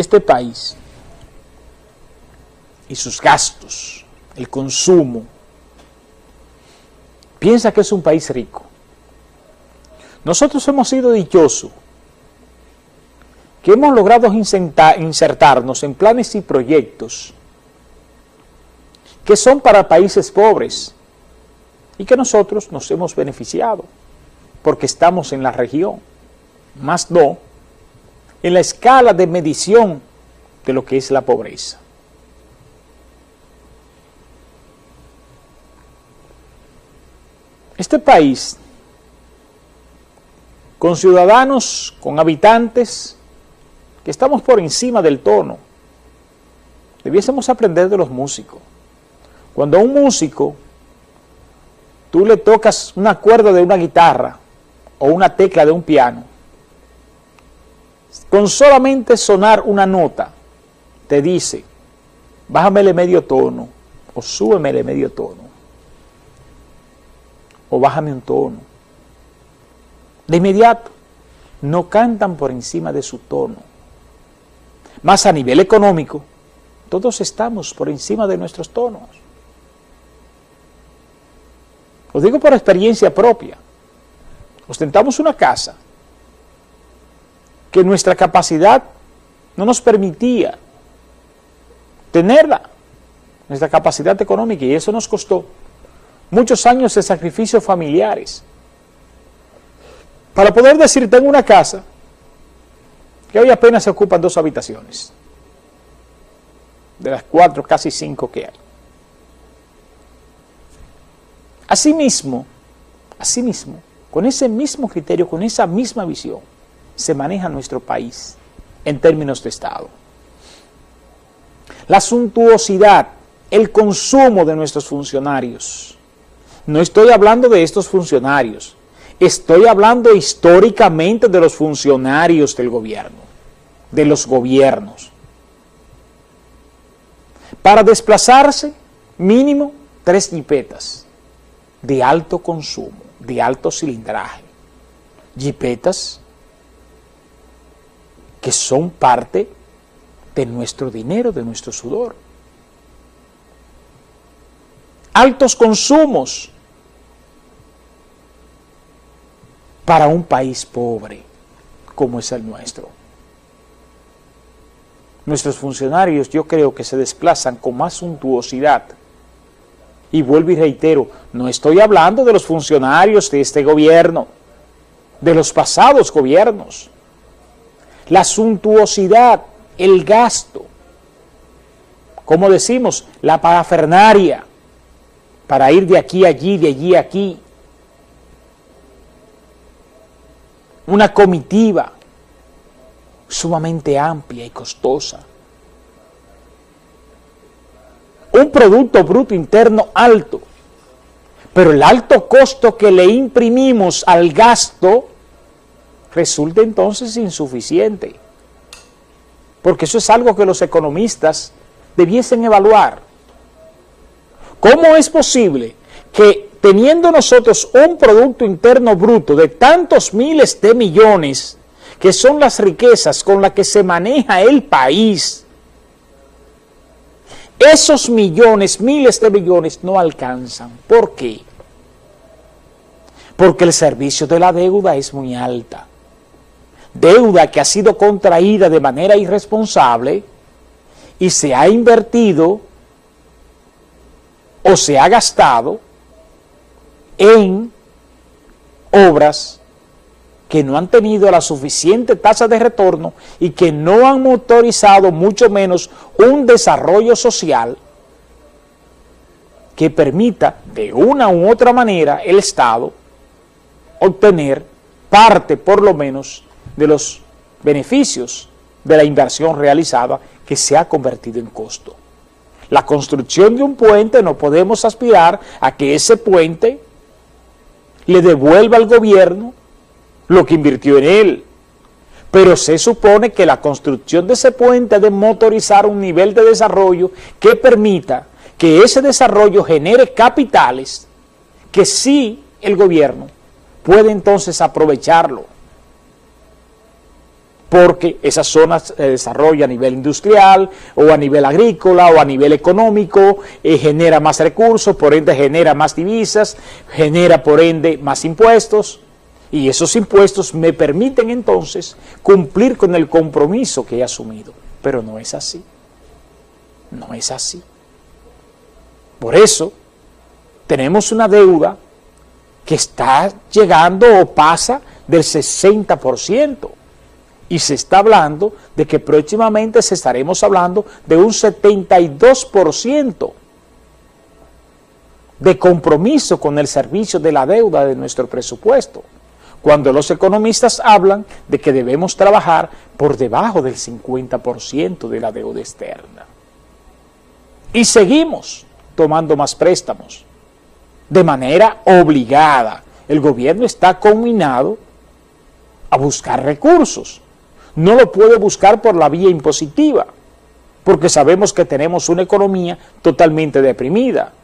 este país y sus gastos, el consumo, piensa que es un país rico. Nosotros hemos sido dichosos que hemos logrado insertarnos en planes y proyectos que son para países pobres y que nosotros nos hemos beneficiado porque estamos en la región, más no en la escala de medición de lo que es la pobreza. Este país, con ciudadanos, con habitantes, que estamos por encima del tono, debiésemos aprender de los músicos. Cuando a un músico tú le tocas una cuerda de una guitarra o una tecla de un piano, con solamente sonar una nota, te dice, bájamele medio tono o súbemele medio tono o bájame un tono. De inmediato, no cantan por encima de su tono. Más a nivel económico, todos estamos por encima de nuestros tonos. Lo digo por experiencia propia. Ostentamos una casa que nuestra capacidad no nos permitía tenerla, nuestra capacidad económica, y eso nos costó muchos años de sacrificios familiares. Para poder decir, tengo una casa que hoy apenas se ocupan dos habitaciones, de las cuatro, casi cinco que hay. Asimismo, asimismo, con ese mismo criterio, con esa misma visión, se maneja nuestro país en términos de Estado. La suntuosidad, el consumo de nuestros funcionarios. No estoy hablando de estos funcionarios, estoy hablando históricamente de los funcionarios del gobierno, de los gobiernos. Para desplazarse, mínimo tres jipetas de alto consumo, de alto cilindraje. Jipetas que son parte de nuestro dinero, de nuestro sudor. Altos consumos para un país pobre como es el nuestro. Nuestros funcionarios yo creo que se desplazan con más suntuosidad y vuelvo y reitero, no estoy hablando de los funcionarios de este gobierno, de los pasados gobiernos. La suntuosidad, el gasto, como decimos, la parafernaria, para ir de aquí a allí, de allí a aquí. Una comitiva sumamente amplia y costosa. Un Producto Bruto Interno alto, pero el alto costo que le imprimimos al gasto resulta entonces insuficiente. Porque eso es algo que los economistas debiesen evaluar. ¿Cómo es posible que teniendo nosotros un Producto Interno Bruto de tantos miles de millones, que son las riquezas con las que se maneja el país, esos millones, miles de millones no alcanzan. ¿Por qué? Porque el servicio de la deuda es muy alta. Deuda que ha sido contraída de manera irresponsable y se ha invertido o se ha gastado en obras que no han tenido la suficiente tasa de retorno y que no han motorizado mucho menos un desarrollo social que permita de una u otra manera el Estado obtener parte por lo menos de los beneficios de la inversión realizada que se ha convertido en costo. La construcción de un puente no podemos aspirar a que ese puente le devuelva al gobierno lo que invirtió en él. Pero se supone que la construcción de ese puente debe motorizar un nivel de desarrollo que permita que ese desarrollo genere capitales que sí el gobierno puede entonces aprovecharlo. Porque esas zonas se desarrollan a nivel industrial o a nivel agrícola o a nivel económico, eh, genera más recursos, por ende genera más divisas, genera por ende más impuestos y esos impuestos me permiten entonces cumplir con el compromiso que he asumido, pero no es así, no es así. Por eso tenemos una deuda que está llegando o pasa del 60%. Y se está hablando de que próximamente se estaremos hablando de un 72% de compromiso con el servicio de la deuda de nuestro presupuesto, cuando los economistas hablan de que debemos trabajar por debajo del 50% de la deuda externa. Y seguimos tomando más préstamos de manera obligada. El gobierno está combinado a buscar recursos. No lo puede buscar por la vía impositiva, porque sabemos que tenemos una economía totalmente deprimida.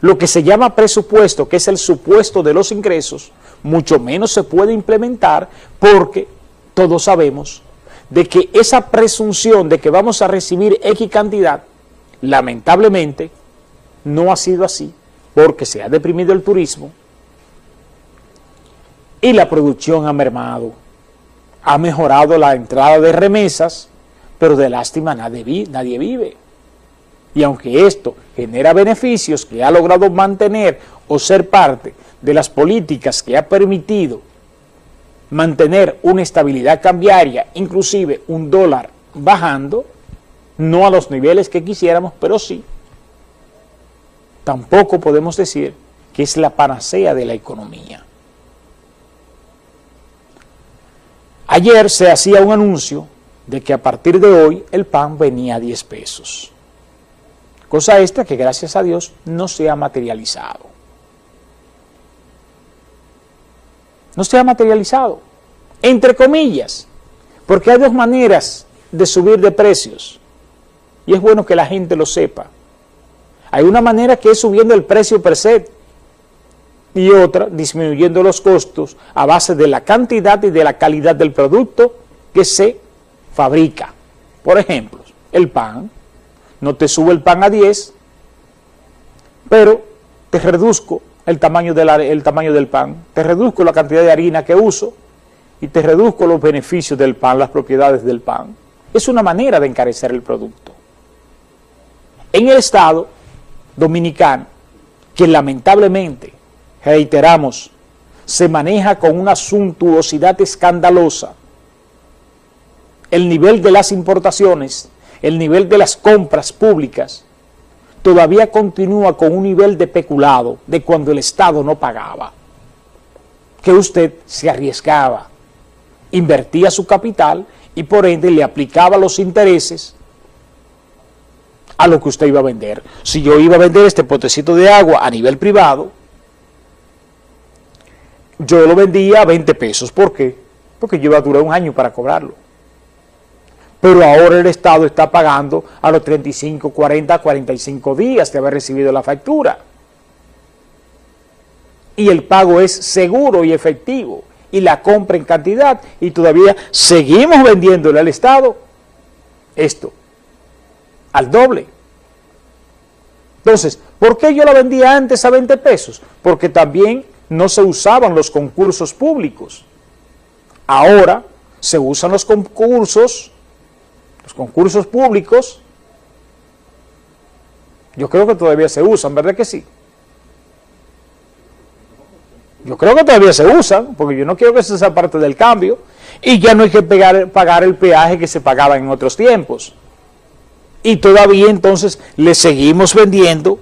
Lo que se llama presupuesto, que es el supuesto de los ingresos, mucho menos se puede implementar porque todos sabemos de que esa presunción de que vamos a recibir X cantidad, lamentablemente, no ha sido así porque se ha deprimido el turismo y la producción ha mermado. Ha mejorado la entrada de remesas, pero de lástima nadie, nadie vive. Y aunque esto genera beneficios que ha logrado mantener o ser parte de las políticas que ha permitido mantener una estabilidad cambiaria, inclusive un dólar bajando, no a los niveles que quisiéramos, pero sí tampoco podemos decir que es la panacea de la economía. Ayer se hacía un anuncio de que a partir de hoy el pan venía a 10 pesos. Cosa esta que gracias a Dios no se ha materializado. No se ha materializado, entre comillas, porque hay dos maneras de subir de precios y es bueno que la gente lo sepa. Hay una manera que es subiendo el precio per se y otra disminuyendo los costos a base de la cantidad y de la calidad del producto que se fabrica. Por ejemplo, el pan, no te sube el pan a 10, pero te reduzco el tamaño, el tamaño del pan, te reduzco la cantidad de harina que uso y te reduzco los beneficios del pan, las propiedades del pan. Es una manera de encarecer el producto. En el Estado dominicano, que lamentablemente, reiteramos, se maneja con una suntuosidad escandalosa. El nivel de las importaciones, el nivel de las compras públicas, todavía continúa con un nivel de peculado de cuando el Estado no pagaba, que usted se arriesgaba, invertía su capital y por ende le aplicaba los intereses a lo que usted iba a vender. Si yo iba a vender este potecito de agua a nivel privado, yo lo vendía a 20 pesos. ¿Por qué? Porque yo iba a durar un año para cobrarlo. Pero ahora el Estado está pagando a los 35, 40, 45 días de haber recibido la factura. Y el pago es seguro y efectivo. Y la compra en cantidad. Y todavía seguimos vendiéndole al Estado esto al doble. Entonces, ¿por qué yo la vendía antes a 20 pesos? Porque también no se usaban los concursos públicos. Ahora se usan los concursos, los concursos públicos, yo creo que todavía se usan, ¿verdad que sí? Yo creo que todavía se usan, porque yo no quiero que sea parte del cambio, y ya no hay que pagar el peaje que se pagaba en otros tiempos y todavía entonces le seguimos vendiendo